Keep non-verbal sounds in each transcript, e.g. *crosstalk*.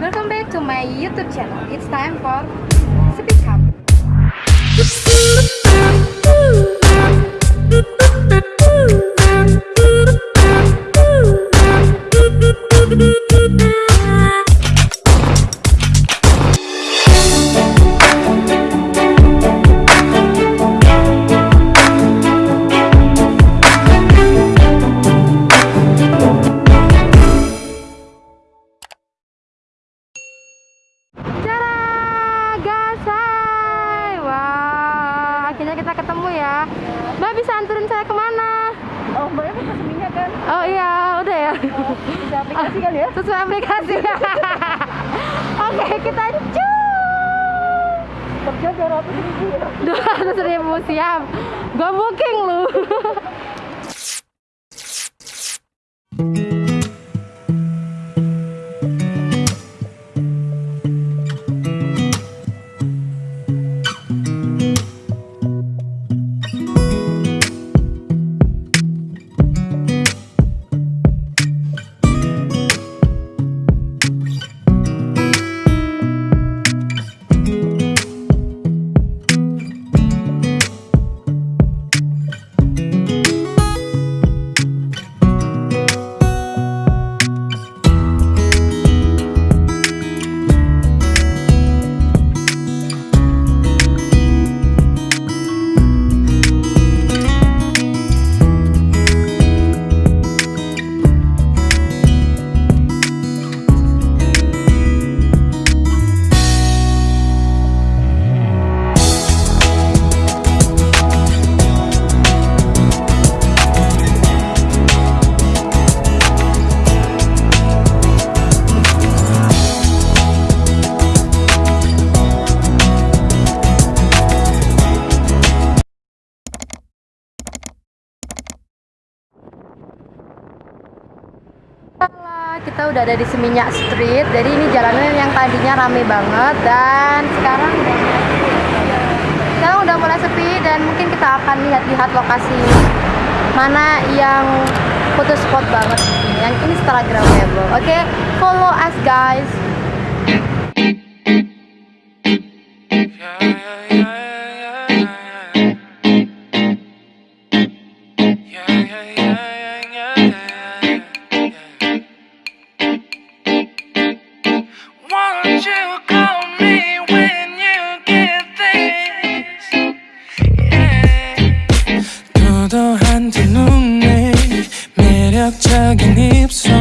Welcome back to my YouTube channel. It's time for Speak Up. Mbak bisa anterin saya ke mana? Oh, Mbak Eva kasih minyak kan? Oh iya, udah ya. Bisa aplikasi kan ya? *laughs* Sesuai aplikasi. *laughs* Oke, kita cu. Kerja 200 ribu ya? Dua ratus ribu siap. Gue booking lu. *laughs* kita udah ada di Seminyak Street. Jadi ini jalanan yang tadinya rame banget dan sekarang. Sekarang udah mulai sepi dan mungkin kita akan lihat-lihat lokasi mana yang foto spot banget yang instagramable. Oke, follow us guys. 매력적인 입술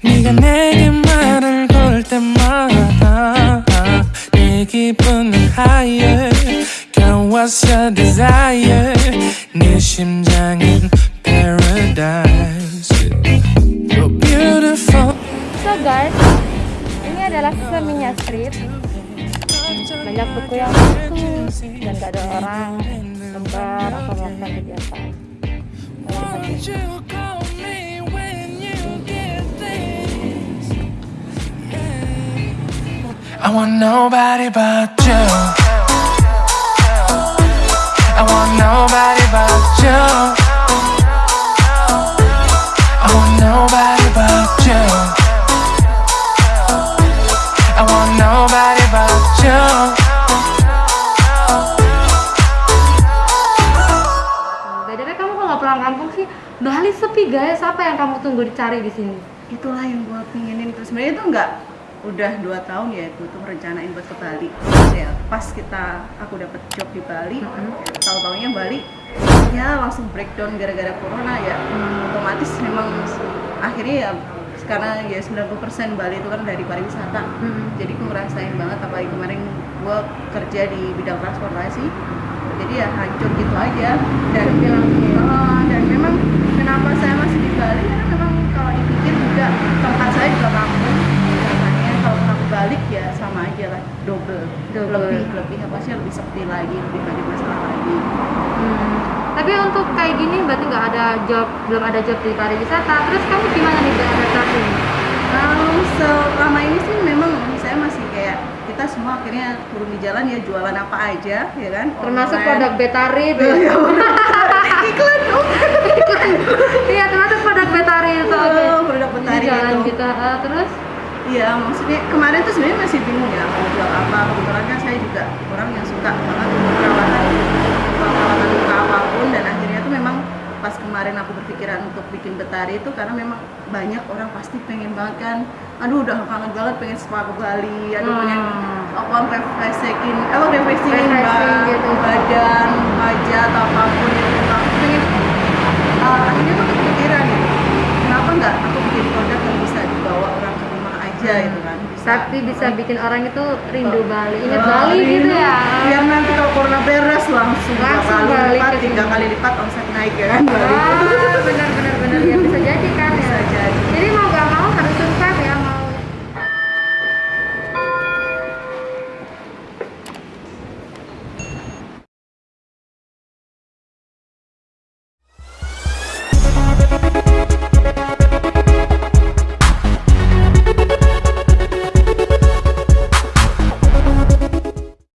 네가 내게 말을 걸 때마다 내 기분은 higher Girl what's your desire 네 심장은 paradise You're beautiful So guys, ini adalah Seminyak Street. Banyak buku yang kosong dan gak ada orang lembar atau melakukan kegiatan. I want nobody but you. Bali sepi guys. Apa yang kamu tunggu dicari di sini? Itulah yang gue pinginin terus sebenarnya itu enggak udah dua tahun ya gue tuh merencanain buat ke Bali. Ya pas kita aku dapat job di Bali tahu taunya Bali ya langsung breakdown gara-gara corona ya. Otomatis memang akhirnya ya karena ya 90% Bali itu kan dari pariwisata. Jadi gue ngerasain banget apalagi kemarin gue kerja di bidang transportasi. Jadi ya hancur gitu aja. Dan Oh, dan memang kenapa saya masih di Bali karena memang kalau dipikir juga tempat saya juga kampung makanya kalau aku balik ya sama aja lah double, Double. lebih lebih apa sih lebih sepi lagi lebih banyak masalah lagi Hmm. Tapi untuk kayak gini berarti nggak ada job, belum ada job di pariwisata. Terus kamu gimana nih beradaptasi? kalau selama ini sih memang saya masih kayak kita semua akhirnya turun di jalan ya jualan apa aja ya kan Termasuk produk Betari. *laughs* Ya, iklan dong *laughs* Iya, termasuk produk Betari itu. Oh, produk Ini petari jalan itu kita. eh, terus Iya, maksudnya kemarin tuh sebenarnya masih bingung ya mau jual apa. Kebetulan kan saya juga orang yang suka banget perawatan perawatan luka apa pun dan akhirnya tuh memang pas kemarin aku berpikiran untuk bikin betari itu karena memang banyak orang pasti pengen banget kan aduh udah kangen banget pengen spa ke Bali aduh Hmm. pengen apa refreshing apa Refreshing ba- gitu. badan wajah atau apa pun itu aku pengen uh, akhirnya tuh kepikiran ya kenapa nggak aku bikin produk yang bisa dibawa orang ke rumah aja gitu kan. Bisa, Tapi bisa bikin orang itu rindu Bali, ingat Oh, Bali gitu ya. biar nanti kalau corona beres langsung, dua Langsung kali balik lipat tiga kali lipat omset naik ya kan Bali. benar benar benar. Ya bisa jadi kan